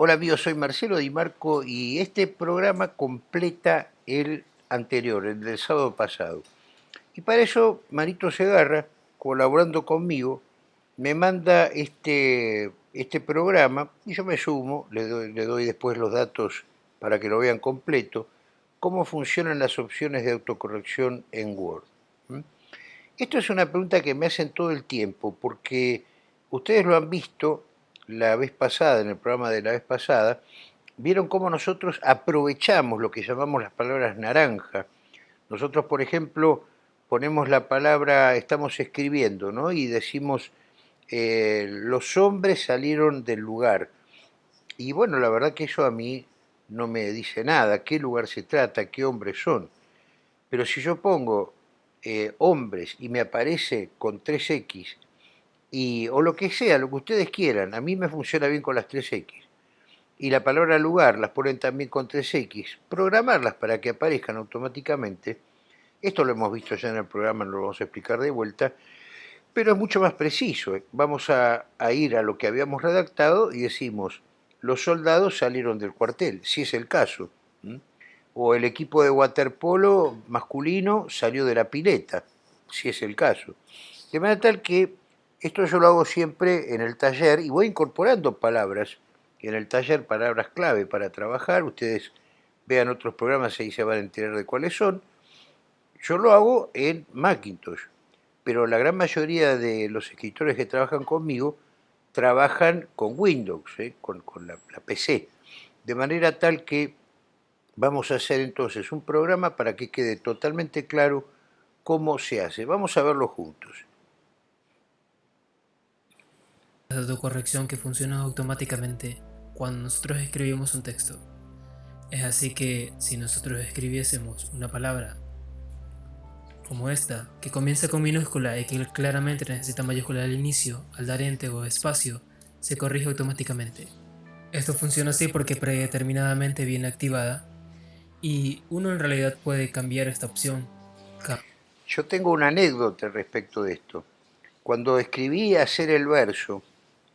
Hola amigos, soy Marcelo Di Marco y este programa completa el anterior, el del sábado pasado. Y para eso Marito Segarra, colaborando conmigo, me manda este, este programa y yo me sumo, le doy, le doy después los datos para que lo vean completo, cómo funcionan las opciones de autocorrección en Word. Esto es una pregunta que me hacen todo el tiempo porque ustedes lo han visto la vez pasada, en el programa de la vez pasada, vieron cómo nosotros aprovechamos lo que llamamos las palabras naranja. Nosotros, por ejemplo, ponemos la palabra, estamos escribiendo, ¿no? Y decimos, eh, los hombres salieron del lugar. Y bueno, la verdad que eso a mí no me dice nada, qué lugar se trata, qué hombres son. Pero si yo pongo eh, hombres y me aparece con 3X o lo que sea, lo que ustedes quieran. A mí me funciona bien con las 3X. Y la palabra lugar las ponen también con 3X. Programarlas para que aparezcan automáticamente. Esto lo hemos visto ya en el programa, no lo vamos a explicar de vuelta. Pero es mucho más preciso. Vamos a, ir a lo que habíamos redactado y decimos, los soldados salieron del cuartel, si es el caso. O el equipo de waterpolo masculino salió de la pileta, si es el caso. De manera tal que esto yo lo hago siempre en el taller y voy incorporando palabras en el taller, palabras clave para trabajar. Ustedes vean otros programas y ahí se van a enterar de cuáles son. Yo lo hago en Macintosh, pero la gran mayoría de los escritores que trabajan conmigo trabajan con Windows, ¿eh? con, la PC. De manera tal que vamos a hacer entonces un programa para que quede totalmente claro cómo se hace. Vamos a verlo juntos de autocorrección que funciona automáticamente cuando nosotros escribimos un texto. Es así que si nosotros escribiésemos una palabra como esta, que comienza con minúscula y que claramente necesita mayúscula al inicio, al dar ente o espacio, se corrige automáticamente. Esto funciona así porque predeterminadamente viene activada y uno en realidad puede cambiar esta opción. Yo tengo una anécdota respecto de esto. Cuando escribí hacer el verso,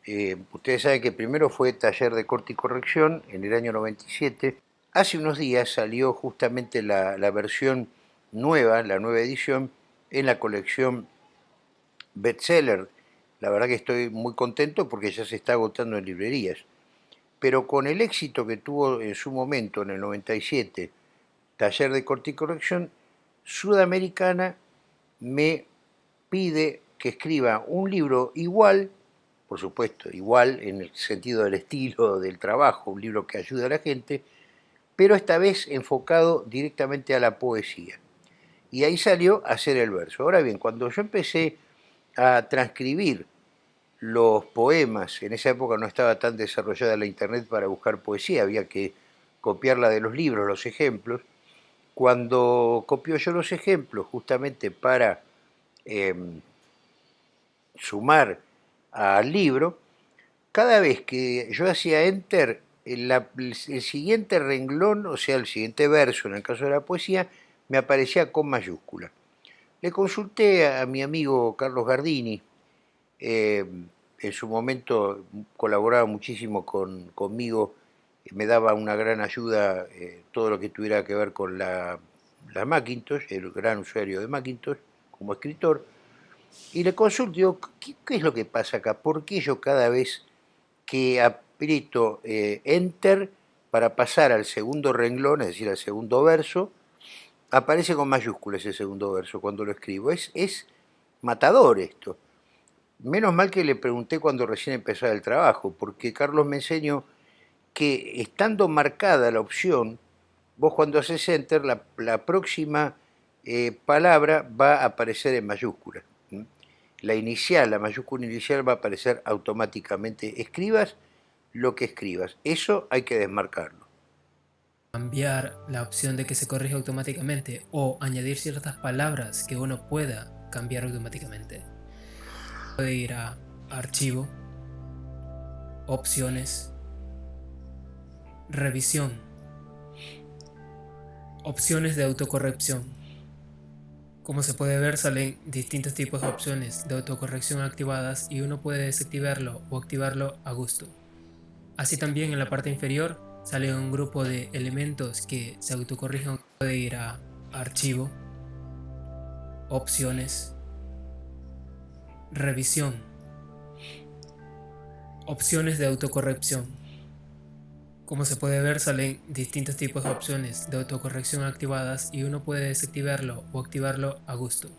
eh, ustedes saben que primero fue taller de corte y corrección en el año 97. Hace unos días salió justamente la, versión nueva, la nueva edición, en la colección bestseller. La verdad que estoy muy contento porque ya se está agotando en librerías. Pero con el éxito que tuvo en su momento, en el 97, taller de corte y corrección, Sudamericana me pide que escriba un libro igual por supuesto, igual en el sentido del estilo del trabajo, un libro que ayuda a la gente, pero esta vez enfocado directamente a la poesía. Y ahí salió a hacer el verso. Ahora bien, cuando yo empecé a transcribir los poemas, en esa época no estaba tan desarrollada la internet para buscar poesía, había que copiarla de los libros, los ejemplos. Cuando copió yo los ejemplos justamente para em, sumar al libro, cada vez que yo hacía enter, el, el, siguiente renglón, o sea, el siguiente verso, en el caso de la poesía, me aparecía con mayúscula. Le consulté a, mi amigo Carlos Gardini, eh, en su momento colaboraba muchísimo con, conmigo, me daba una gran ayuda eh, todo lo que tuviera que ver con la, la Macintosh, el gran usuario de Macintosh como escritor, y le consulto, digo, ¿qué, es lo que pasa acá? ¿Por qué yo cada vez que aprieto eh, Enter para pasar al segundo renglón, es decir, al segundo verso, aparece con mayúsculas ese segundo verso cuando lo escribo? Es, es matador esto. Menos mal que le pregunté cuando recién empezaba el trabajo, porque Carlos me enseñó que estando marcada la opción, vos cuando haces Enter, la, próxima eh, palabra va a aparecer en mayúsculas la inicial, la mayúscula inicial va a aparecer automáticamente. Escribas lo que escribas. Eso hay que desmarcarlo. Cambiar la opción de que se corrija automáticamente o añadir ciertas palabras que uno pueda cambiar automáticamente. Puede ir a Archivo, Opciones, Revisión, Opciones de autocorrección como se puede ver salen distintos tipos de opciones de autocorrección activadas y uno puede desactivarlo o activarlo a gusto. Así también en la parte inferior sale un grupo de elementos que se autocorrigen. Puede ir a Archivo, Opciones, Revisión, Opciones de autocorrección. Como se puede ver salen distintos tipos de opciones de autocorrección activadas y uno puede desactivarlo o activarlo a gusto.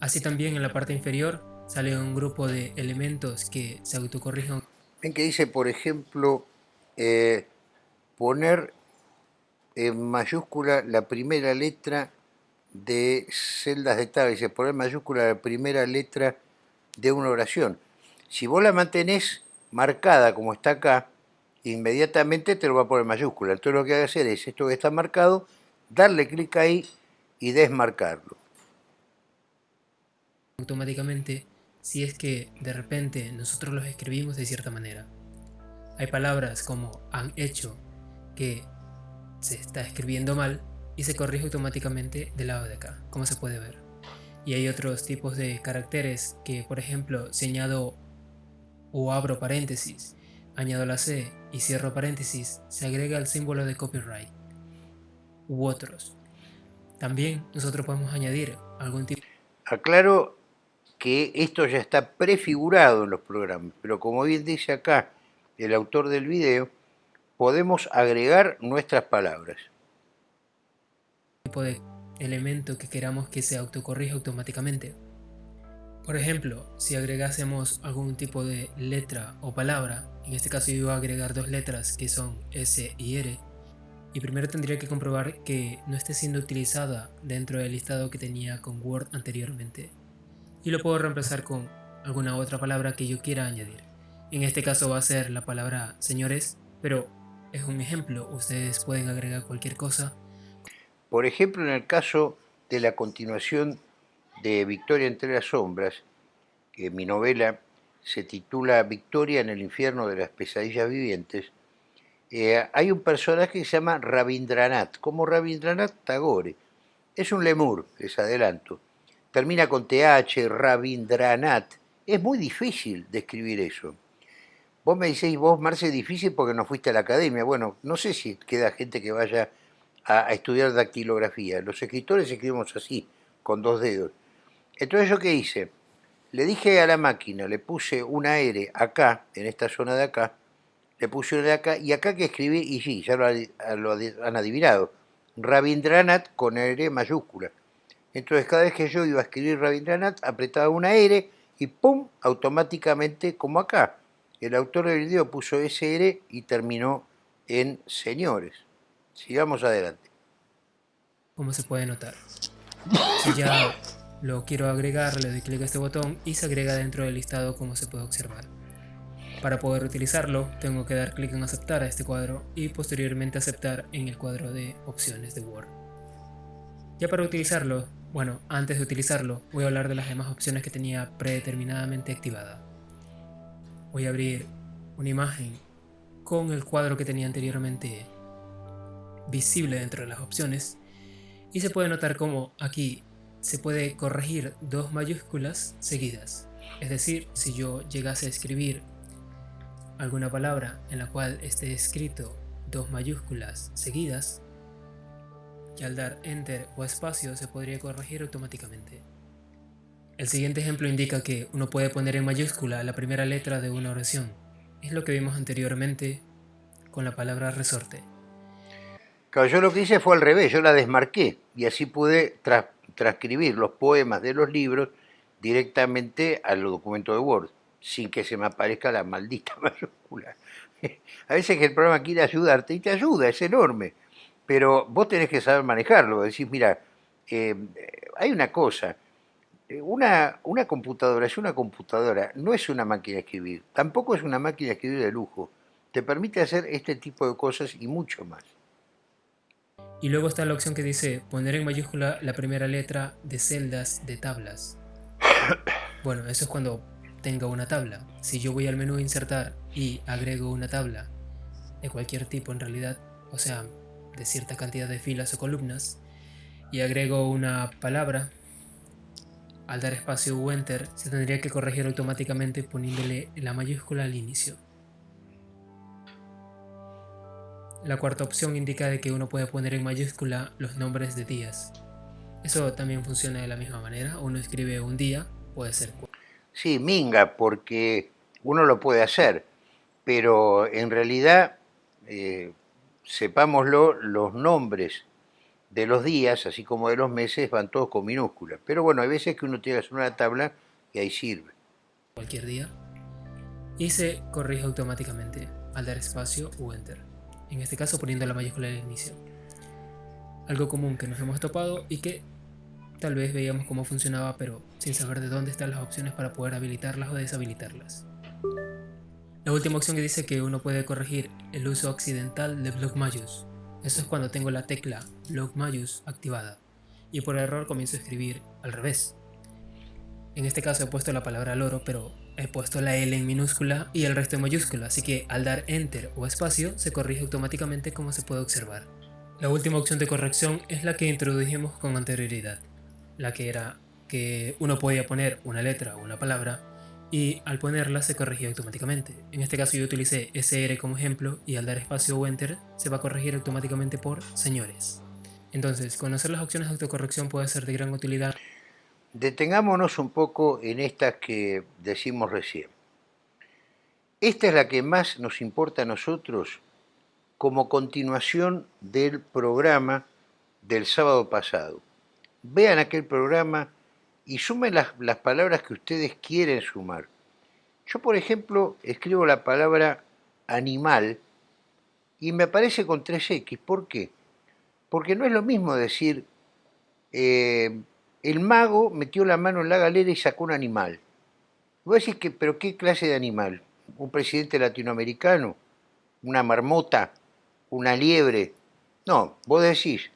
Así también en la parte inferior sale un grupo de elementos que se autocorrigen. Ven que dice, por ejemplo, eh, poner en mayúscula la primera letra de celdas de tabla, dice poner en mayúscula la primera letra de una oración. Si vos la mantenés marcada como está acá, inmediatamente te lo va a poner mayúscula. Entonces lo que hay que hacer es esto que está marcado, darle clic ahí y desmarcarlo. Automáticamente, si es que de repente nosotros los escribimos de cierta manera. Hay palabras como han hecho que se está escribiendo mal y se corrige automáticamente del lado de acá, como se puede ver. Y hay otros tipos de caracteres que, por ejemplo, si añado o abro paréntesis, añado la C y cierro paréntesis, se agrega el símbolo de copyright. U otros. También nosotros podemos añadir algún tipo... Aclaro que esto ya está prefigurado en los programas, pero como bien dice acá el autor del video, podemos agregar nuestras palabras. Tipo de elemento que queramos que se autocorrija automáticamente. Por ejemplo, si agregásemos algún tipo de letra o palabra, en este caso yo voy a agregar dos letras que son S y R, y primero tendría que comprobar que no esté siendo utilizada dentro del listado que tenía con Word anteriormente. Y lo puedo reemplazar con alguna otra palabra que yo quiera añadir. En este caso va a ser la palabra señores, pero es un ejemplo, ustedes pueden agregar cualquier cosa. Por ejemplo, en el caso de la continuación de Victoria entre las sombras, que mi novela se titula Victoria en el infierno de las pesadillas vivientes, eh, hay un personaje que se llama Rabindranath, como Rabindranath Tagore. Es un lemur, les adelanto. Termina con TH, Rabindranath. Es muy difícil describir eso. Vos me decís, vos, Marce, es difícil porque no fuiste a la academia. Bueno, no sé si queda gente que vaya a, estudiar dactilografía. Los escritores escribimos así, con dos dedos. Entonces, ¿yo qué hice? Le dije a la máquina, le puse una R acá, en esta zona de acá, le puse una de acá, y acá que escribí, y sí, ya lo, han adivinado, Rabindranath con R mayúscula. Entonces, cada vez que yo iba a escribir Rabindranath, apretaba una R y ¡pum! automáticamente como acá el autor del video puso SR y terminó en señores. Sigamos adelante. Como se puede notar. Ya lo quiero agregar, le doy clic a este botón y se agrega dentro del listado como se puede observar. Para poder utilizarlo, tengo que dar clic en aceptar a este cuadro y posteriormente aceptar en el cuadro de opciones de Word. Ya para utilizarlo, bueno, antes de utilizarlo, voy a hablar de las demás opciones que tenía predeterminadamente activadas voy a abrir una imagen con el cuadro que tenía anteriormente visible dentro de las opciones y se puede notar como aquí se puede corregir dos mayúsculas seguidas. Es decir, si yo llegase a escribir alguna palabra en la cual esté escrito dos mayúsculas seguidas, y al dar enter o espacio se podría corregir automáticamente. El siguiente ejemplo indica que uno puede poner en mayúscula la primera letra de una oración. Es lo que vimos anteriormente con la palabra resorte. Claro, yo lo que hice fue al revés, yo la desmarqué y así pude transcribir los poemas de los libros directamente al documento de Word, sin que se me aparezca la maldita mayúscula. A veces que el programa quiere ayudarte y te ayuda, es enorme, pero vos tenés que saber manejarlo, decir, mira, eh, hay una cosa, una, una computadora es una computadora, no es una máquina de escribir, tampoco es una máquina de escribir de lujo. Te permite hacer este tipo de cosas y mucho más. Y luego está la opción que dice poner en mayúscula la primera letra de celdas de tablas. Bueno, eso es cuando tenga una tabla. Si yo voy al menú insertar y agrego una tabla de cualquier tipo en realidad, o sea, de cierta cantidad de filas o columnas, y agrego una palabra al dar espacio o enter, se tendría que corregir automáticamente poniéndole la mayúscula al inicio. La cuarta opción indica de que uno puede poner en mayúscula los nombres de días. Eso también funciona de la misma manera. Uno escribe un día, puede ser. Sí, minga, porque uno lo puede hacer, pero en realidad, eh, sepámoslo, los nombres de los días, así como de los meses, van todos con minúsculas. Pero bueno, hay veces que uno tiene que hacer una tabla y ahí sirve. Cualquier día. Y se corrige automáticamente al dar espacio o enter. En este caso poniendo la mayúscula al inicio. Algo común que nos hemos topado y que tal vez veíamos cómo funcionaba, pero sin saber de dónde están las opciones para poder habilitarlas o deshabilitarlas. La última opción que dice que uno puede corregir el uso accidental de block mayus. Eso es cuando tengo la tecla block mayus activada y por error comienzo a escribir al revés. En este caso he puesto la palabra loro, pero he puesto la L en minúscula y el resto en mayúscula, así que al dar enter o espacio se corrige automáticamente como se puede observar. La última opción de corrección es la que introdujimos con anterioridad, la que era que uno podía poner una letra o una palabra y al ponerla se corregía automáticamente. En este caso yo utilicé SR como ejemplo y al dar espacio o enter se va a corregir automáticamente por señores. Entonces, conocer las opciones de autocorrección puede ser de gran utilidad. Detengámonos un poco en estas que decimos recién. Esta es la que más nos importa a nosotros como continuación del programa del sábado pasado. Vean aquel programa y sumen las, las palabras que ustedes quieren sumar. Yo, por ejemplo, escribo la palabra animal y me aparece con 3X. ¿Por qué? Porque no es lo mismo decir, eh, el mago metió la mano en la galera y sacó un animal. Voy a decir que, pero ¿qué clase de animal? ¿Un presidente latinoamericano? ¿Una marmota? ¿Una liebre? No, vos decís,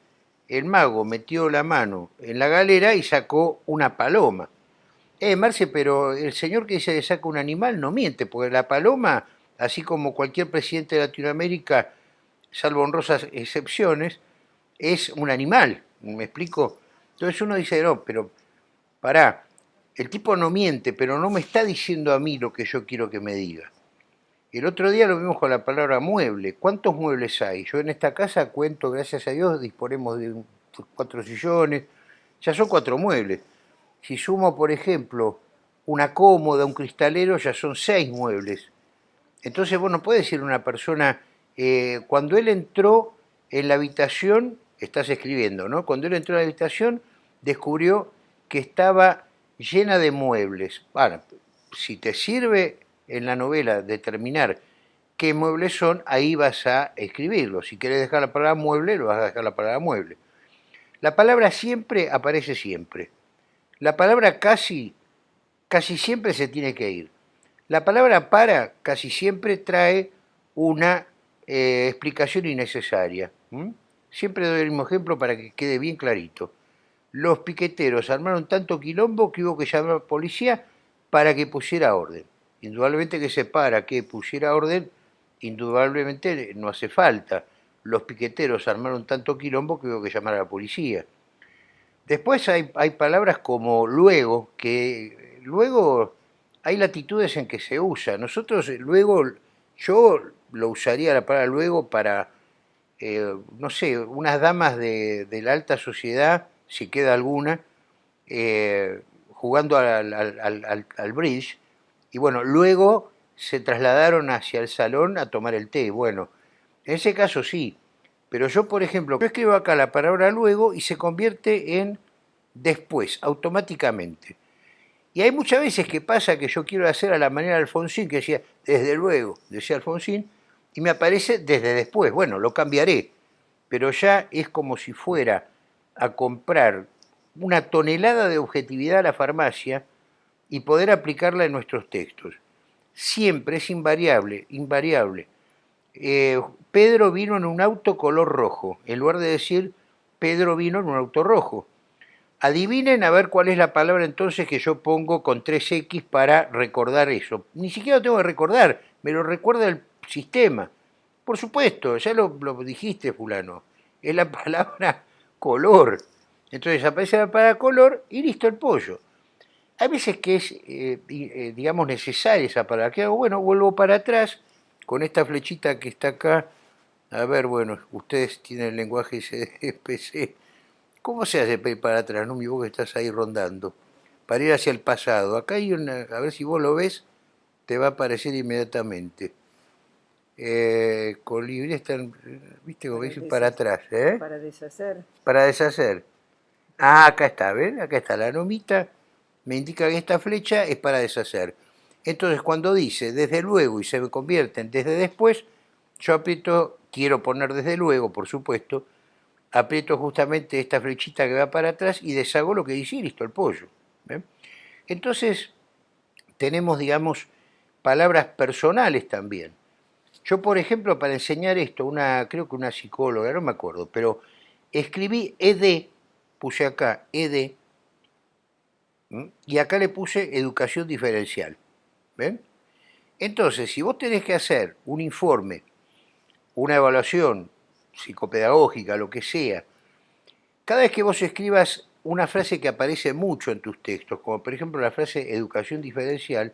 el mago metió la mano en la galera y sacó una paloma. Eh, Marce, pero el señor que dice que saca un animal no miente, porque la paloma, así como cualquier presidente de Latinoamérica, salvo honrosas excepciones, es un animal, ¿me explico? Entonces uno dice, no, pero pará, el tipo no miente, pero no me está diciendo a mí lo que yo quiero que me diga. El otro día lo vimos con la palabra mueble. ¿Cuántos muebles hay? Yo en esta casa cuento, gracias a Dios, disponemos de cuatro sillones, ya son cuatro muebles. Si sumo, por ejemplo, una cómoda, un cristalero, ya son seis muebles. Entonces vos no puedes decir a una persona, eh, cuando él entró en la habitación, estás escribiendo, ¿no? Cuando él entró en la habitación, descubrió que estaba llena de muebles. Bueno, si te sirve en la novela determinar qué muebles son, ahí vas a escribirlo. Si quieres dejar la palabra mueble, lo vas a dejar la palabra mueble. La palabra siempre aparece siempre. La palabra casi, casi siempre se tiene que ir. La palabra para casi siempre trae una eh, explicación innecesaria. Siempre doy el mismo ejemplo para que quede bien clarito. Los piqueteros armaron tanto quilombo que hubo que llamar a la policía para que pusiera orden. Indudablemente que se para que pusiera orden, indudablemente no hace falta. Los piqueteros armaron tanto quilombo que hubo que llamar a la policía. Después hay, hay palabras como luego, que luego hay latitudes en que se usa. Nosotros luego, yo lo usaría la palabra luego para, eh, no sé, unas damas de, la alta sociedad, si queda alguna, eh, jugando al, al bridge, y bueno, luego se trasladaron hacia el salón a tomar el té. Bueno, en ese caso sí, pero yo, por ejemplo, yo escribo acá la palabra luego y se convierte en después, automáticamente. Y hay muchas veces que pasa que yo quiero hacer a la manera de Alfonsín, que decía, desde luego, decía Alfonsín, y me aparece desde después. Bueno, lo cambiaré, pero ya es como si fuera a comprar una tonelada de objetividad a la farmacia y poder aplicarla en nuestros textos. Siempre es invariable, invariable. Eh, Pedro vino en un auto color rojo, en lugar de decir Pedro vino en un auto rojo. Adivinen a ver cuál es la palabra entonces que yo pongo con 3X para recordar eso. Ni siquiera lo tengo que recordar, me lo recuerda el sistema. Por supuesto, ya lo, lo dijiste, fulano. Es la palabra color. Entonces aparece la palabra color y listo el pollo. Hay veces que es, eh, eh, digamos, necesaria esa palabra. ¿Qué hago? Bueno, vuelvo para atrás con esta flechita que está acá A ver, bueno, ustedes tienen el lenguaje SPC. ¿Cómo se hace para ir para atrás? No, mi vos que estás ahí rondando. Para ir hacia el pasado. Acá hay una, a ver si vos lo ves, te va a aparecer inmediatamente. Eh, colibrí están, viste, como dice, para atrás. ¿eh? Para deshacer. Para deshacer. Ah, acá está, ¿ven? Acá está la nomita. Me indica que esta flecha es para deshacer. Entonces, cuando dice desde luego y se convierte en desde después, yo aprieto, quiero poner desde luego, por supuesto, aprieto justamente esta flechita que va para atrás y deshago lo que dice y listo, el pollo. Entonces, tenemos, digamos, palabras personales también. Yo, por ejemplo, para enseñar esto, una, creo que una psicóloga, no me acuerdo, pero escribí ED, puse acá ED, y acá le puse educación diferencial. ¿Ven? Entonces, si vos tenés que hacer un informe, una evaluación psicopedagógica, lo que sea, cada vez que vos escribas una frase que aparece mucho en tus textos, como por ejemplo la frase educación diferencial,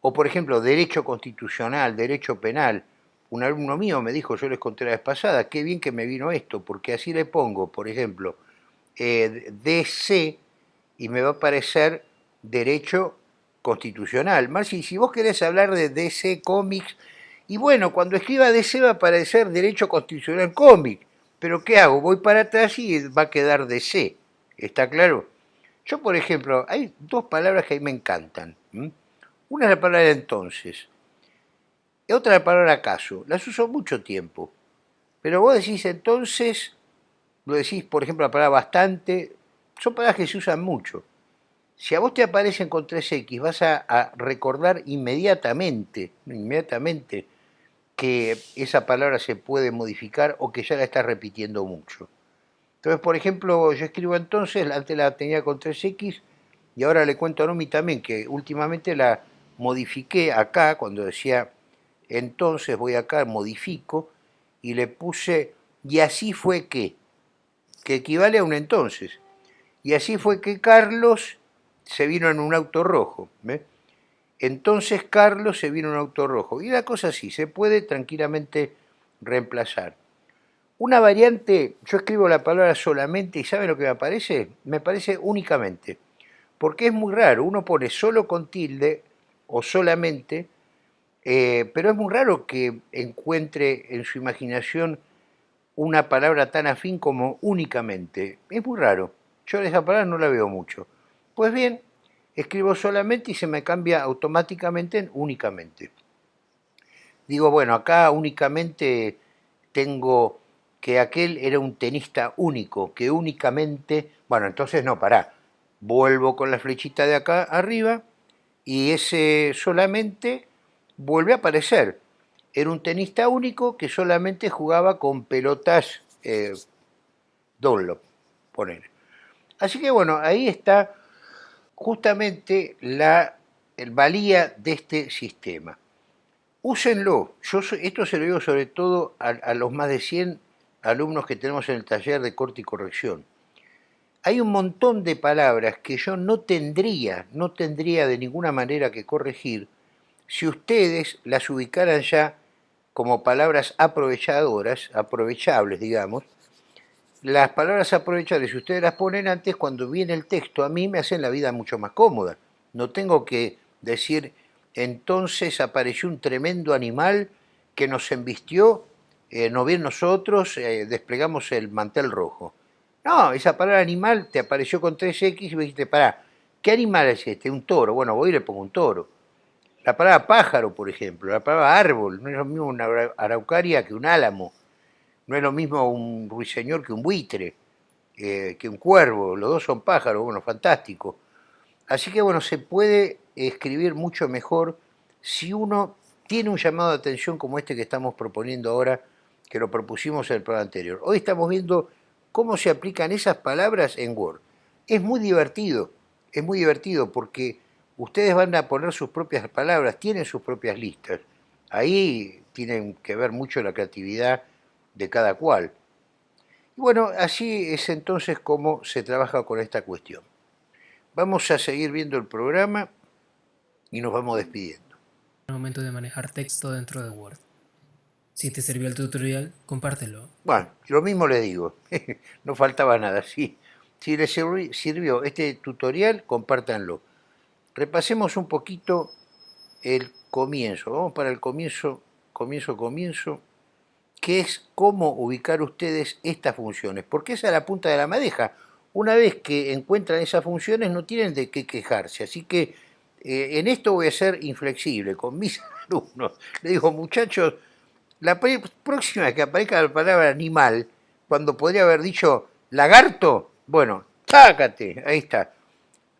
o por ejemplo derecho constitucional, derecho penal, un alumno mío me dijo, yo les conté la vez pasada, qué bien que me vino esto, porque así le pongo, por ejemplo, eh, DC y me va a aparecer derecho constitucional. Más si vos querés hablar de DC Comics, y bueno, cuando escriba DC va a aparecer Derecho Constitucional Cómic, pero ¿qué hago? Voy para atrás y va a quedar DC, ¿está claro? Yo, por ejemplo, hay dos palabras que a mí me encantan. Una es la palabra entonces, y otra la palabra acaso. Las uso mucho tiempo, pero vos decís entonces, lo decís, por ejemplo, la palabra bastante, son palabras que se usan mucho. Si a vos te aparecen con 3X, vas a, recordar inmediatamente, inmediatamente, que esa palabra se puede modificar o que ya la estás repitiendo mucho. Entonces, por ejemplo, yo escribo entonces, antes la tenía con 3X, y ahora le cuento a Nomi también que últimamente la modifiqué acá, cuando decía entonces voy acá, modifico, y le puse, y así fue que, que equivale a un entonces. Y así fue que Carlos se vino en un auto rojo. Entonces Carlos se vino en un auto rojo. Y la cosa así, se puede tranquilamente reemplazar. Una variante, yo escribo la palabra solamente y ¿sabe lo que me aparece? Me parece únicamente. Porque es muy raro, uno pone solo con tilde o solamente, eh, pero es muy raro que encuentre en su imaginación una palabra tan afín como únicamente. Es muy raro. Yo esa palabra no la veo mucho. Pues bien, escribo solamente y se me cambia automáticamente en únicamente. Digo, bueno, acá únicamente tengo que aquel era un tenista único, que únicamente, bueno, entonces no, pará, vuelvo con la flechita de acá arriba y ese solamente vuelve a aparecer. Era un tenista único que solamente jugaba con pelotas eh, Dunlop. Así que bueno, ahí está justamente la el valía de este sistema. Úsenlo. Yo, esto se lo digo sobre todo a, a, los más de 100 alumnos que tenemos en el taller de corte y corrección. Hay un montón de palabras que yo no tendría, no tendría de ninguna manera que corregir si ustedes las ubicaran ya como palabras aprovechadoras, aprovechables, digamos, las palabras aprovechables, si ustedes las ponen antes, cuando viene el texto, a mí me hacen la vida mucho más cómoda. No tengo que decir, entonces apareció un tremendo animal que nos embistió, eh, no bien nosotros eh, desplegamos el mantel rojo. No, esa palabra animal te apareció con 3X y me dijiste, pará, ¿qué animal es este? Un toro. Bueno, voy y le pongo un toro. La palabra pájaro, por ejemplo, la palabra árbol, no es lo mismo una araucaria que un álamo. No es lo mismo un ruiseñor que un buitre, eh, que un cuervo, los dos son pájaros, bueno, fantástico. Así que bueno, se puede escribir mucho mejor si uno tiene un llamado de atención como este que estamos proponiendo ahora, que lo propusimos en el programa anterior. Hoy estamos viendo cómo se aplican esas palabras en Word. Es muy divertido, es muy divertido porque ustedes van a poner sus propias palabras, tienen sus propias listas. Ahí tienen que ver mucho la creatividad de cada cual. Y bueno, así es entonces como se trabaja con esta cuestión. Vamos a seguir viendo el programa y nos vamos despidiendo. El momento de manejar texto dentro de Word. Si te sirvió el tutorial, compártelo. Bueno, lo mismo le digo, no faltaba nada. Sí. Si les sirvió este tutorial, compártanlo. Repasemos un poquito el comienzo. Vamos para el comienzo, comienzo, comienzo, que es cómo ubicar ustedes estas funciones. Porque esa es la punta de la madeja. Una vez que encuentran esas funciones, no tienen de qué quejarse. Así que eh, en esto voy a ser inflexible con mis alumnos. Le digo, muchachos, la próxima vez que aparezca la palabra animal, cuando podría haber dicho lagarto, bueno, tácate, ahí está.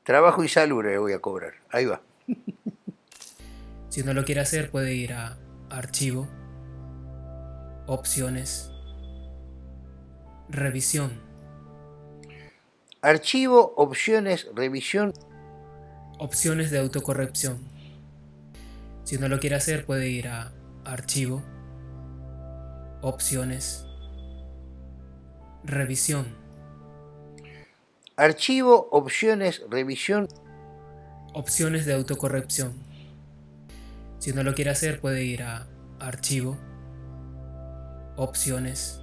Trabajo y salud le voy a cobrar, ahí va. Si no lo quiere hacer, puede ir a Archivo, Opciones, Revisión. Archivo, Opciones, Revisión. Opciones de autocorrección. Si no lo quiere hacer, puede ir a Archivo, Opciones. Revisión. Archivo, opciones, revisión. Opciones de autocorrección. Si no lo quiere hacer puede ir a Archivo. Opciones.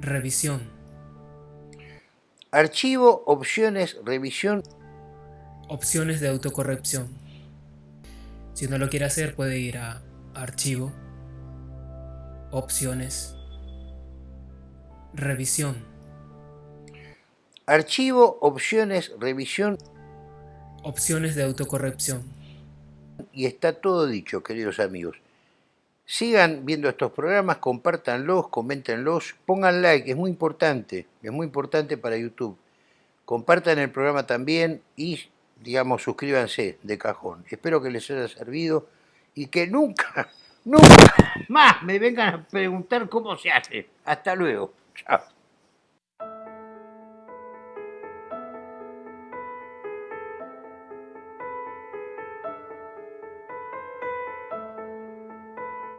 Revisión. Archivo, opciones, revisión. Opciones de autocorrección. Si no lo quiere hacer puede ir a Archivo Opciones. Revisión. Archivo, opciones, revisión. Opciones de autocorrección. Y está todo dicho, queridos amigos. Sigan viendo estos programas, compártanlos, coméntenlos, pongan like, es muy importante, es muy importante para YouTube. Compartan el programa también y, digamos, suscríbanse de cajón. Espero que les haya servido y que nunca Nunca más me vengan a preguntar cómo se hace. Hasta luego. Chao.